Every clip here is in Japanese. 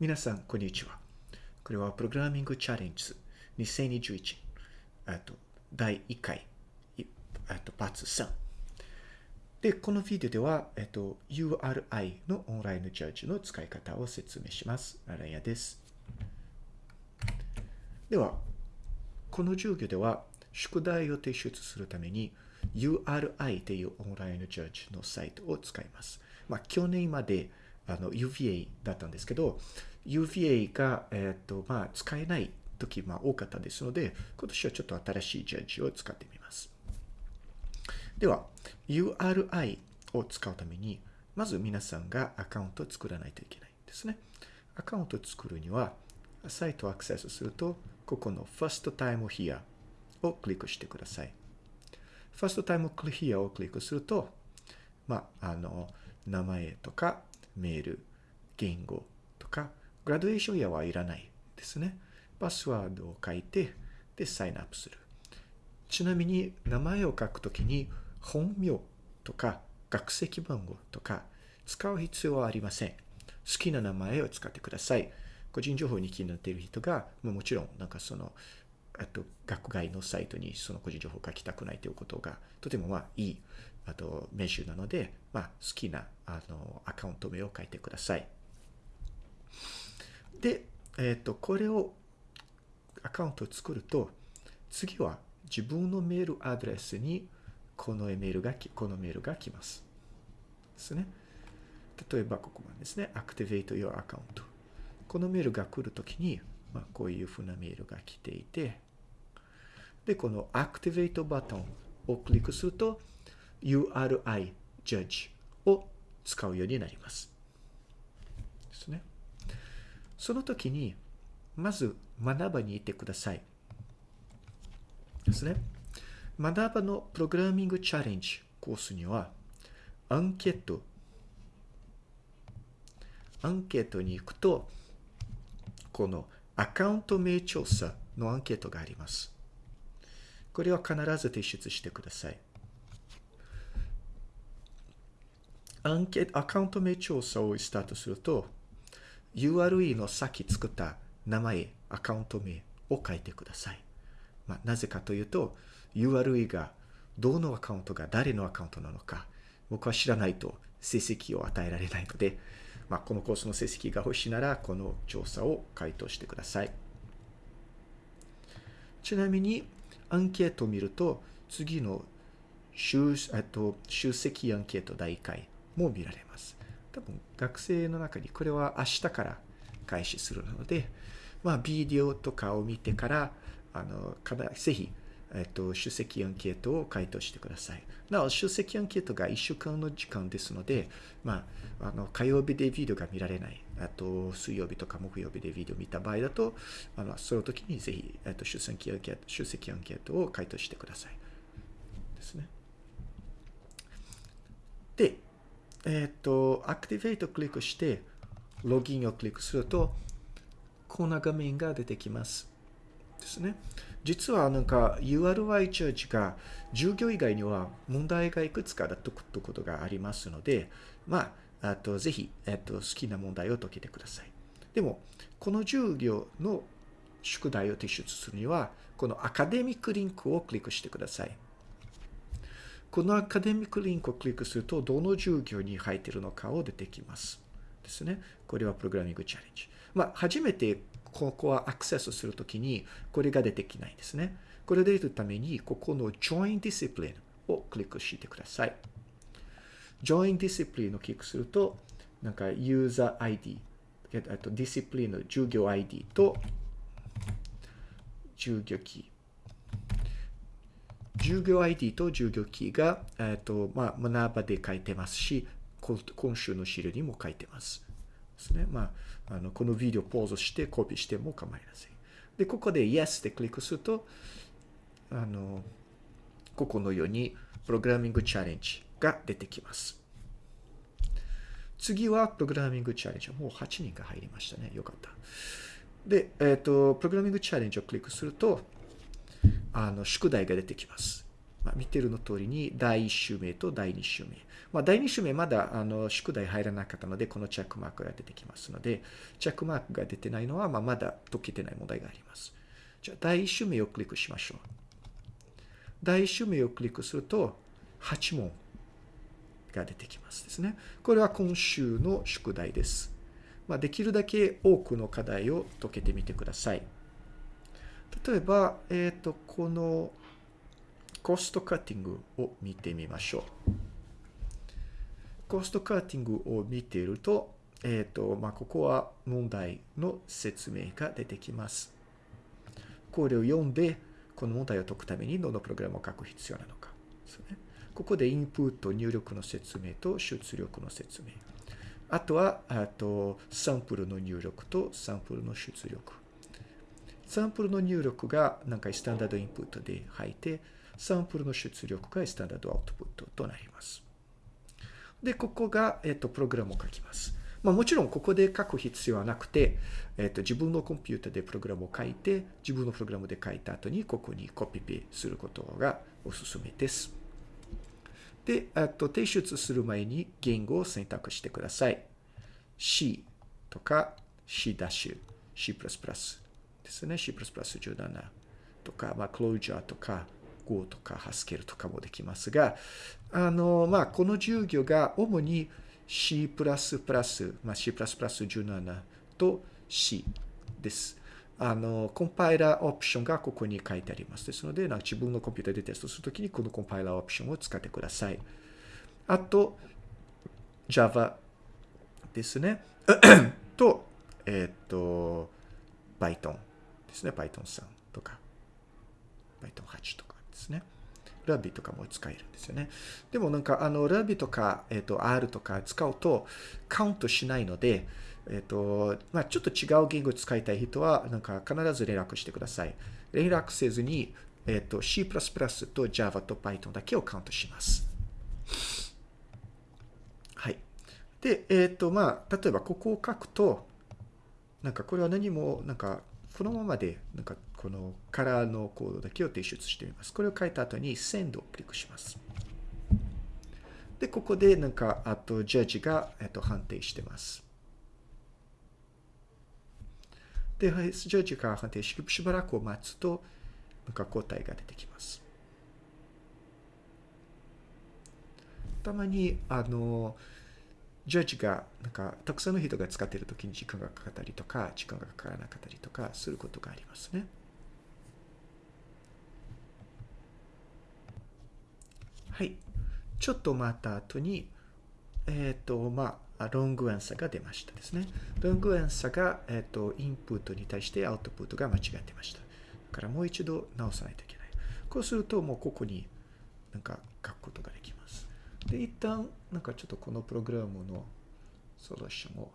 皆さん、こんにちは。これはプログラミングチャレンジ2021、あと、第1回、あと、パーツ3。で、このビデオでは、えっと、URI のオンラインジャッジの使い方を説明します。ララヤです。では、この授業では、宿題を提出するために、URI というオンラインジャッジのサイトを使います。まあ、去年まであの UVA だったんですけど、UVA が、えっ、ー、と、まあ、使えない時、まあ、多かったですので、今年はちょっと新しいジャッジを使ってみます。では、URI を使うために、まず皆さんがアカウントを作らないといけないんですね。アカウントを作るには、サイトをアクセスすると、ここの First Time Here をクリックしてください。First Time Here をクリックすると、まあ、あの、名前とか、メール、言語とか、グラデーションやはいらないですね。パスワードを書いて、で、サインアップする。ちなみに、名前を書くときに、本名とか、学籍番号とか、使う必要はありません。好きな名前を使ってください。個人情報に気になっている人が、もちろん、なんかその、あと、学外のサイトにその個人情報を書きたくないということが、とてもまあいい、あと、メジュなので、まあ、好きな、あの、アカウント名を書いてください。で、えっ、ー、と、これを、アカウントを作ると、次は自分のメールアドレスに、このメールが、このメールが来ます。ですね。例えば、ここまでですね。activate your account。このメールが来るときに、まあ、こういうふうなメールが来ていて、で、この Activate バトンをクリックすると URI Judge を使うようになります。ですね。その時に、まず学ばに行ってください。ですね。学ばのプログラミングチャレンジコースには、アンケート、アンケートに行くと、このアカウント名調査のアンケートがあります。これは必ず提出してください。アンケート、アカウント名調査をスタートすると、URE のさっき作った名前、アカウント名を書いてください。まあ、なぜかというと、URE がどのアカウントが誰のアカウントなのか、僕は知らないと成績を与えられないので、まあ、このコースの成績が欲しいなら、この調査を回答してください。ちなみに、アンケートを見ると、次の集と集積アンケート第1回も見られます。多分学生の中にこれは明日から開始するので、まあ、ビデオとかを見てから、あの、ぜひ、えっと、出席アンケートを回答してください。なお、出席アンケートが1週間の時間ですので、まあ、あの、火曜日でビデオが見られない。あと、水曜日とか木曜日でビデオ見た場合だと、あの、その時にぜひ、えっと、出席アンケート、出席アンケートを回答してください。ですね。で、えっと、アクティベートをクリックして、ログインをクリックすると、こんな画面が出てきます。ですね。実はなんか URI チャージが授業以外には問題がいくつかだということがありますので、まあ、あとぜひ、えっと、好きな問題を解けてください。でも、この授業の宿題を提出するには、このアカデミックリンクをクリックしてください。このアカデミックリンクをクリックすると、どの授業に入っているのかを出てきます。ですね。これはプログラミングチャレンジ。まあ、初めてここはアクセスするときに、これが出てきないんですね。これで出るために、ここの Join Discipline をクリックしてください。Join Discipline をクリックすると、なんか User ID、あと Discipline の授業 ID と授業キー。授業 ID と授業キーが、えっ、と、まあ、学ばで書いてますし、今週の資料にも書いてます。ですね。まあ、あの、このビデオポーズしてコピーしても構いません。で、ここで Yes でクリックすると、あの、ここのように、プログラミングチャレンジが出てきます。次は、プログラミングチャレンジ。もう8人が入りましたね。よかった。で、えっ、ー、と、プログラミングチャレンジをクリックすると、あの、宿題が出てきます。まあ、見てるの通りに第1週目と第2週目。まあ、第2週目まだあの宿題入らなかったので、このチェックマークが出てきますので、チェックマークが出てないのは、まあ、まだ解けてない問題があります。じゃあ、第1週目をクリックしましょう。第1週目をクリックすると、8問が出てきますですね。これは今週の宿題です。まあ、できるだけ多くの課題を解けてみてください。例えば、えっ、ー、と、このコストカッティングを見てみましょう。コストカッティングを見ていると、えっ、ー、と、まあ、ここは問題の説明が出てきます。これを読んで、この問題を解くためにどのプログラムを書く必要なのかですね。ここでインプット、入力の説明と出力の説明。あとは、あと、サンプルの入力とサンプルの出力。サンプルの入力がなんかスタンダードインプットで入って、サンプルの出力がスタンダードアウトプットとなります。で、ここが、えっと、プログラムを書きます。まあ、もちろんここで書く必要はなくて、えっと、自分のコンピュータでプログラムを書いて、自分のプログラムで書いた後にここにコピペすることがおすすめです。で、あと提出する前に言語を選択してください。C とか C ダッシュ、C++ ですね。C++17 とか、まあ、Clojure とか Go とか Haskell とかもできますが、あの、まあ、この授業が主に C++、まあ、C++17 と C です。あの、コンパイラーオプションがここに書いてあります。ですので、なんか自分のコンピュータでテストするときにこのコンパイラーオプションを使ってください。あと、Java ですね。と、えっ、ー、と、Python ですね。Python 3とか、Python 8とかですね。Ruby とかも使えるんですよね。でもなんか、あの、Ruby とか、えっ、ー、と、R とか使うとカウントしないので、えっ、と、まあ、ちょっと違う言語使いたい人は、なんか必ず連絡してください。連絡せずに、えっ、と、C++ と Java と Python だけをカウントします。はい。で、えっ、と、まあ、例えばここを書くと、なんかこれは何も、なんか、このままで、なんかこのカラーのコードだけを提出してみます。これを書いた後に Send をクリックします。で、ここでなんか、あと、ジャッジが、えっと、判定してます。で、ジャッジが判定して、しばらく待つと、なんか答えが出てきます。たまに、あの、ジャッジが、なんか、たくさんの人が使っているときに時間がかかったりとか、時間がかからなかったりとかすることがありますね。はい。ちょっと待った後に、えっ、ー、と、まあ、ロングアンサーが出ましたですね。ロングアンサーが、えっ、ー、と、インプットに対してアウトプットが間違ってました。だからもう一度直さないといけない。こうすると、もうここになんか書くことができます。で、一旦、なんかちょっとこのプログラムのソリューションを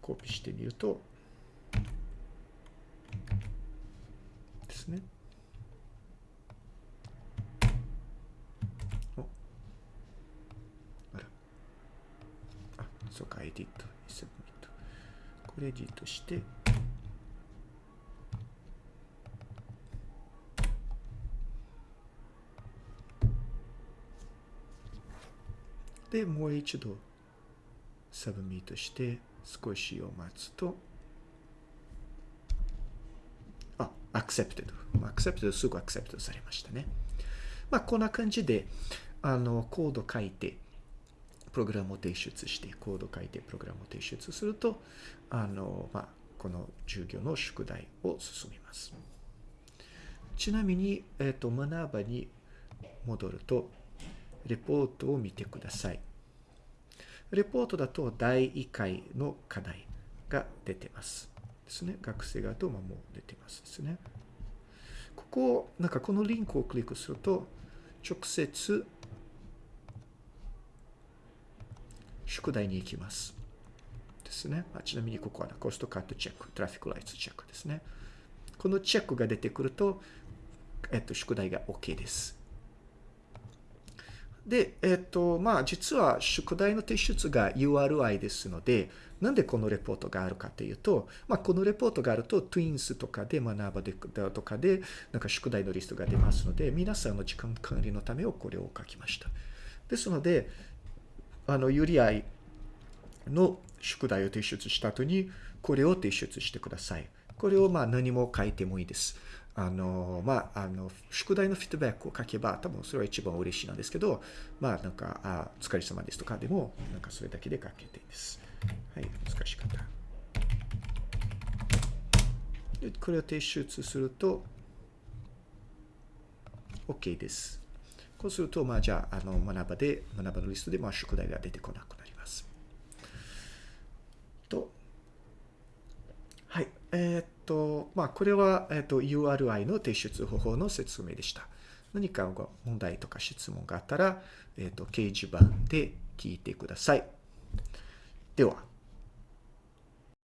コピーしてみると、ですね。そうか、 edit、submit。これエディットして、で、もう一度 submit して少しを待つと、あ、accepted。accepted すぐ accepted されましたね。まあ、こんな感じで、あの、コード書いて、プログラムを提出して、コード書いてプログラムを提出すると、あの、まあ、この授業の宿題を進みます。ちなみに、えっ、ー、と、学ばに戻ると、レポートを見てください。レポートだと第1回の課題が出てます。ですね。学生側とまもう出てますですね。ここ、なんかこのリンクをクリックすると、直接宿題に行きます。ですね。あちなみにここはコストカットチェック、トラフィックライツチェックですね。このチェックが出てくると、えっと、宿題が OK です。で、えっ、と、まあ、実は宿題の提出が URI ですので、なんでこのレポートがあるかというと、まあ、このレポートがあると、Twins とかで学ばでとかで、なんか宿題のリストが出ますので、皆さんの時間管理のためをこれを書きました。ですので、あの、ユリアイの宿題を提出した後に、これを提出してください。これをまあ何も書いてもいいです。あの、まあ、あの、宿題のフィードバックを書けば、多分それは一番嬉しいなんですけど、まあ、なんか、あ、お疲れ様ですとかでも、なんかそれだけで書けていいです。はい、難しかった。これを提出すると、OK です。こうすると、まあ、じゃあ、あの、学ばで、学ばのリストで、まあ、宿題が出てこなくなります。と、はい。えー、っと、まあ、これは、えー、っと、URI の提出方法の説明でした。何か問題とか質問があったら、えっと、掲示板で聞いてください。では。